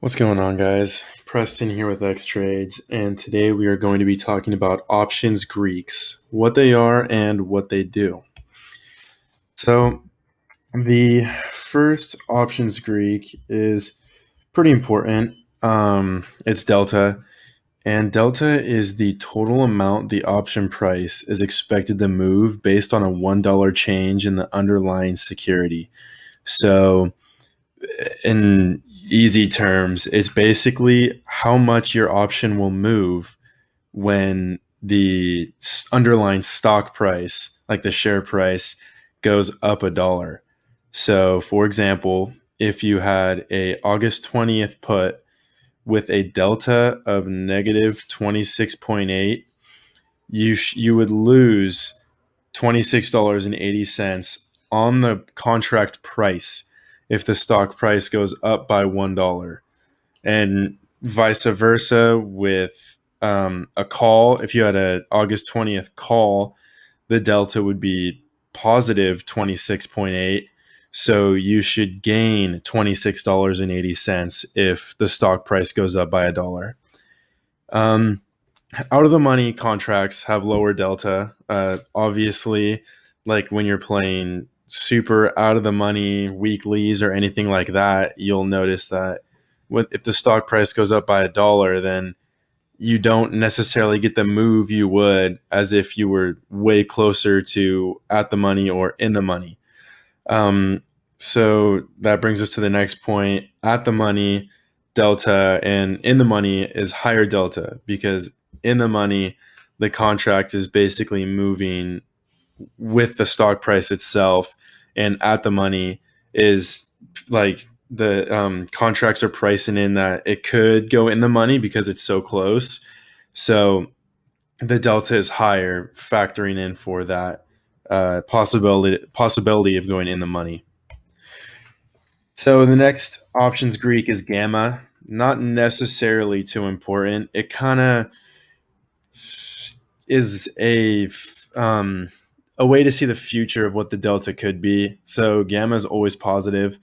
What's going on, guys? Preston here with X Trades, and today we are going to be talking about options Greeks, what they are and what they do. So, the first options Greek is pretty important. Um, it's delta, and delta is the total amount the option price is expected to move based on a $1 change in the underlying security. So, in easy terms, it's basically how much your option will move when the underlying stock price, like the share price, goes up a dollar. So, for example, if you had a August 20th put with a delta of negative 26.8, you you would lose $26.80 on the contract price if the stock price goes up by $1 and vice versa with um, a call. If you had a august 20th call the delta would be positive 26.8 so you should gain $26.80 if the stock price goes up by a dollar. Um, out of the money contracts have lower delta. Uh, obviously like when you're playing super out of the money weeklies or anything like that, you'll notice that with, if the stock price goes up by a dollar, then you don't necessarily get the move you would as if you were way closer to at the money or in the money. Um, so that brings us to the next point. At the money, delta, and in the money is higher delta because in the money, the contract is basically moving with the stock price itself and at the money is like the um, contracts are pricing in that it could go in the money because it's so close. So the delta is higher, factoring in for that uh, possibility possibility of going in the money. So the next options Greek is gamma. Not necessarily too important. It kind of is a um, a way to see the future of what the delta could be. So gamma is always positive.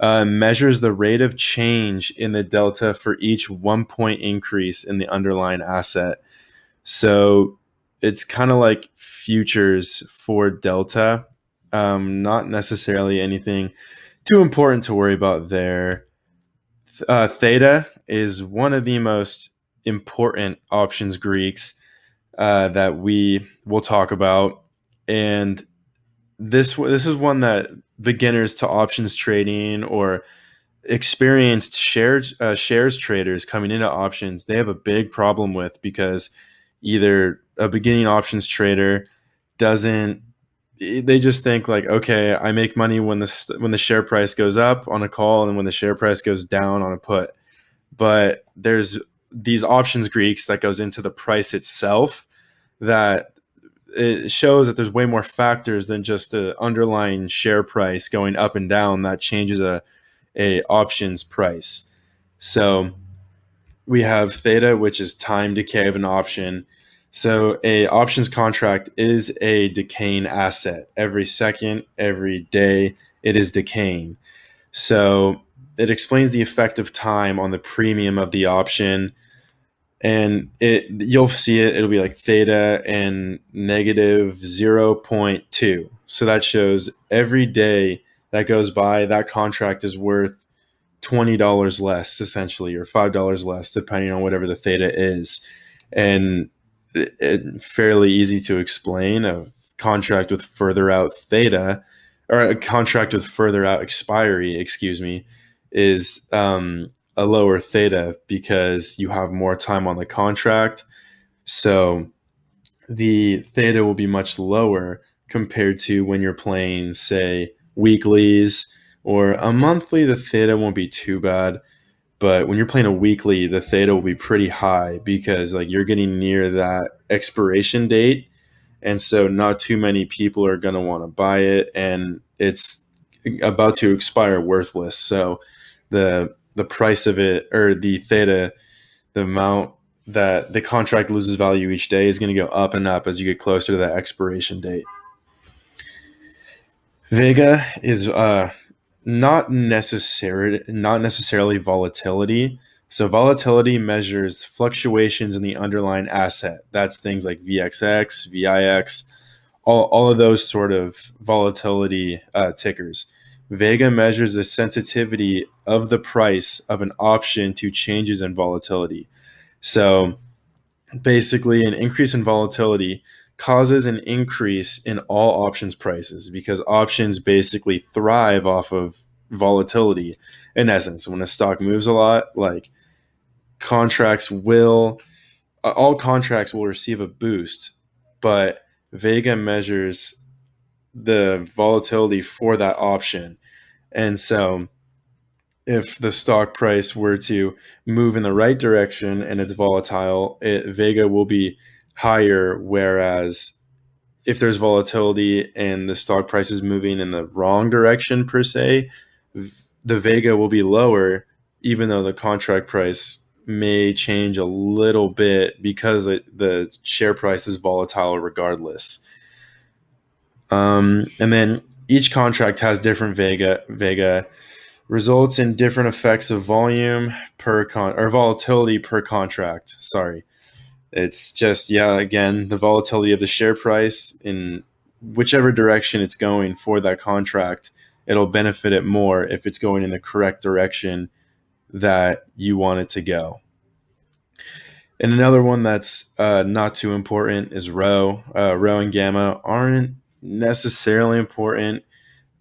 Uh, measures the rate of change in the delta for each one point increase in the underlying asset. So it's kind of like futures for delta. Um, not necessarily anything too important to worry about there. Uh, theta is one of the most important options Greeks uh, that we will talk about and this this is one that beginners to options trading or experienced shares uh, shares traders coming into options they have a big problem with because either a beginning options trader doesn't they just think like okay i make money when the when the share price goes up on a call and when the share price goes down on a put. But there's these options greeks that goes into the price itself that it shows that there's way more factors than just the underlying share price going up and down that changes a, a options price. So we have theta, which is time decay of an option. So a options contract is a decaying asset. Every second, every day, it is decaying. So it explains the effect of time on the premium of the option and it you'll see it it'll be like theta and negative 0.2 so that shows every day that goes by that contract is worth $20 less essentially or $5 less depending on whatever the theta is. And it, it, fairly easy to explain a contract with further out theta or a contract with further out expiry excuse me is um, a lower theta because you have more time on the contract. So the theta will be much lower compared to when you're playing, say, weeklies or a monthly, the theta won't be too bad. But when you're playing a weekly, the theta will be pretty high because like you're getting near that expiration date. And so not too many people are going to want to buy it and it's about to expire worthless. So the the price of it or the theta, the amount that the contract loses value each day is going to go up and up as you get closer to that expiration date. Vega is uh, not necessarily not necessarily volatility. So volatility measures fluctuations in the underlying asset. That's things like VXX, VIX, all, all of those sort of volatility uh, tickers. Vega measures the sensitivity of the price of an option to changes in volatility. So basically, an increase in volatility causes an increase in all options prices because options basically thrive off of volatility in essence. When a stock moves a lot, like contracts will, all contracts will receive a boost, but Vega measures the volatility for that option. And so if the stock price were to move in the right direction and it's volatile, it, Vega will be higher. Whereas if there's volatility and the stock price is moving in the wrong direction, per se, the Vega will be lower, even though the contract price may change a little bit because it, the share price is volatile regardless. Um, and then each contract has different Vega Vega results in different effects of volume per con or volatility per contract. Sorry. It's just yeah, again, the volatility of the share price in whichever direction it's going for that contract, it'll benefit it more if it's going in the correct direction that you want it to go. And another one that's uh, not too important is rho. Uh, rho and gamma aren't necessarily important,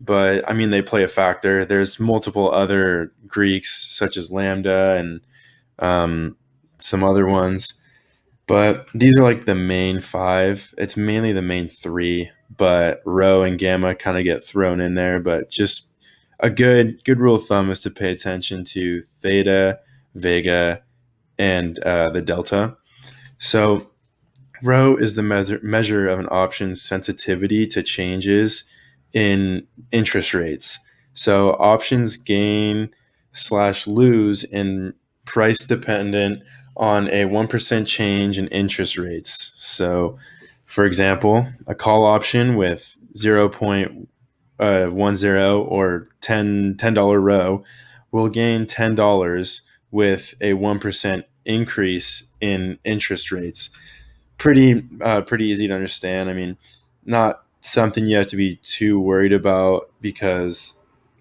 but I mean, they play a factor. There's multiple other Greeks, such as Lambda and um, some other ones, but these are like the main five. It's mainly the main three, but rho and gamma kind of get thrown in there. But just a good good rule of thumb is to pay attention to theta, vega, and uh, the delta. So Rho is the measure, measure of an option's sensitivity to changes in interest rates. So options gain slash lose in price dependent on a 1% change in interest rates. So, for example, a call option with 0.10 uh, or 10 $10 rho will gain $10 with a 1% increase in interest rates pretty uh, pretty easy to understand. I mean, not something you have to be too worried about because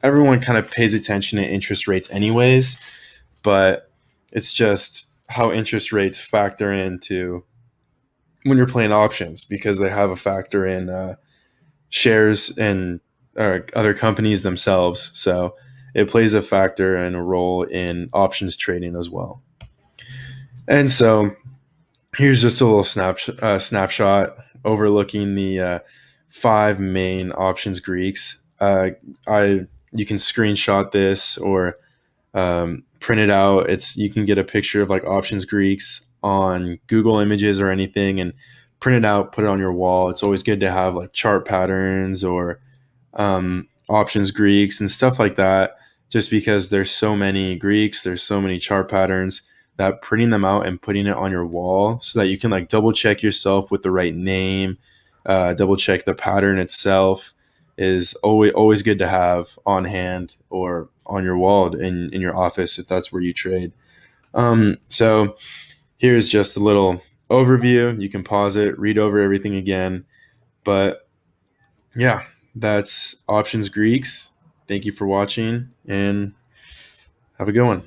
everyone kind of pays attention to interest rates anyways, but it's just how interest rates factor into when you're playing options because they have a factor in uh, shares and uh, other companies themselves. So it plays a factor and a role in options trading as well. And so here's just a little snap, uh, snapshot overlooking the uh, five main options Greeks. Uh, I you can screenshot this or um, print it out. It's you can get a picture of like options Greeks on Google Images or anything and print it out, put it on your wall. It's always good to have like chart patterns or um, options Greeks and stuff like that. Just because there's so many Greeks, there's so many chart patterns that printing them out and putting it on your wall so that you can like double check yourself with the right name, uh, double check the pattern itself is always always good to have on hand or on your wall in in your office if that's where you trade. Um, so here's just a little overview. You can pause it, read over everything again, but yeah, that's options Greeks. Thank you for watching and have a good one.